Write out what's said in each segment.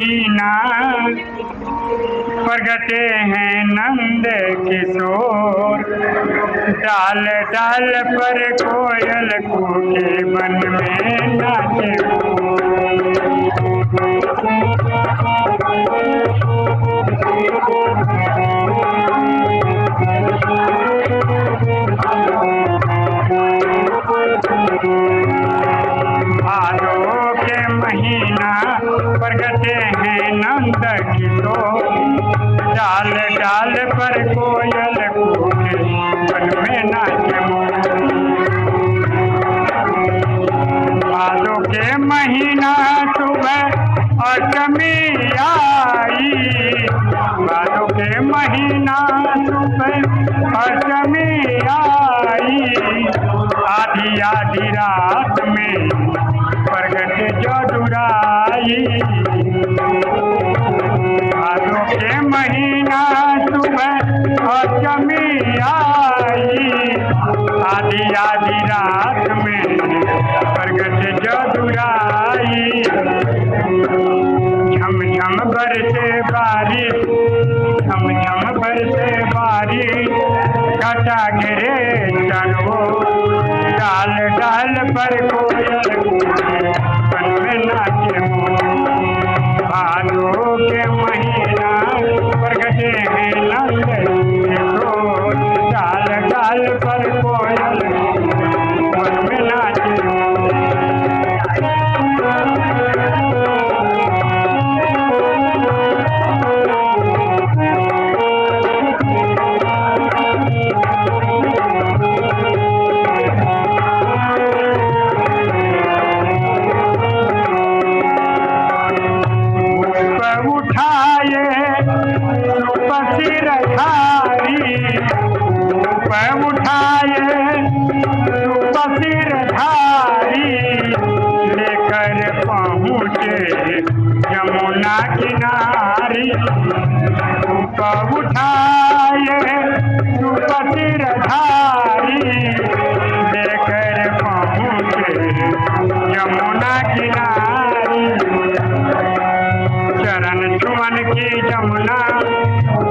मीना प्रगटे हैं नंद किशोर। डाल डाल पर कोयल कूके बन में नाचे। के महीना प्रगटे हैं नंद किशोर डाल डाल पर कोयल कूके बन में नाचे भादो के महीना सुबह अष्टमी आई। भादो के महीना सुबह अष्टमी आई। आधी आधी रात में भादो महीना सुबह अष्टमी आई आधी आधी रात में प्रगट जदुराई। झम झम बारिश झम झम बरसे बारिश। घटा गिरे चलो ऊपर उठाए रूप सिर धारी लेकर पहुँचे यमुना किनारी। उठाए रूप सिर धारी लेकर पहुँचे यमुना किनारी। चरण छुअन की जमुना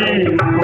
Amén.